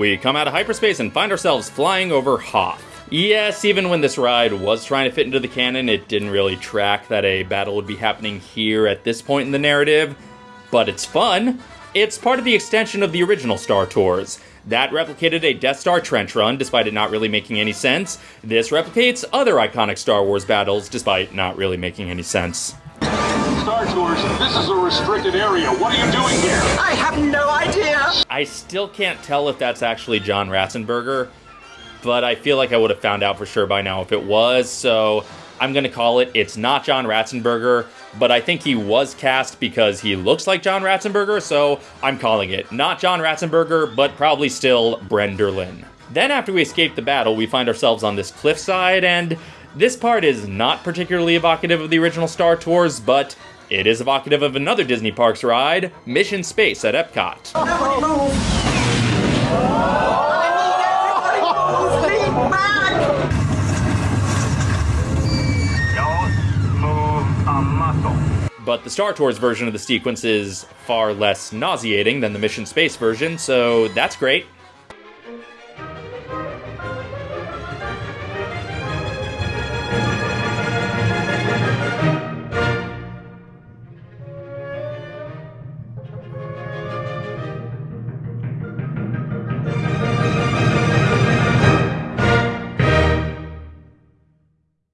we come out of hyperspace and find ourselves flying over Hoth. Yes, even when this ride was trying to fit into the canon, it didn't really track that a battle would be happening here at this point in the narrative, but it's fun. It's part of the extension of the original Star Tours. That replicated a Death Star trench run, despite it not really making any sense. This replicates other iconic Star Wars battles, despite not really making any sense. Star Tours, this is a restricted area. What are you doing here? I have no idea. I still can't tell if that's actually John Ratzenberger, but I feel like I would have found out for sure by now if it was, so I'm gonna call it it's not John Ratzenberger, but I think he was cast because he looks like John Ratzenberger, so I'm calling it not John Ratzenberger, but probably still Bren Derlin. Then after we escape the battle, we find ourselves on this cliffside, and this part is not particularly evocative of the original Star Tours, but it is evocative of another Disney Parks ride, Mission Space at Epcot. But the Star Tours version of the sequence is far less nauseating than the Mission Space version, so that's great.